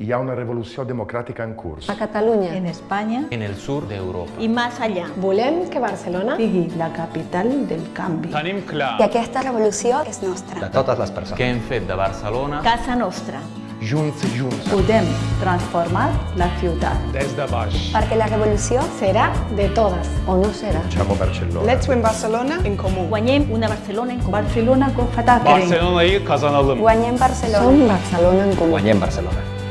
Hi ha una revolució democràtica en curs. A Catalunya. En Espanya. En el sud d'Europa. I més allà. Volem que Barcelona sigui la capital del canvi. Tenim clar. Que aquesta revolució és nostra. De totes les persones. Que hem fet de Barcelona. Casa nostra. Junts, junts. Podem transformar la ciutat. Des de baix. Perquè la revolució serà de totes. O no serà. Chamo Barcelona. Let's win Barcelona en comú. Guanyem una Barcelona en comú. Barcelona con Fatah. Barcelona'yı kazanalım. Guanyem Barcelona. Som Barcelona en comú. Guanyem Barcelona.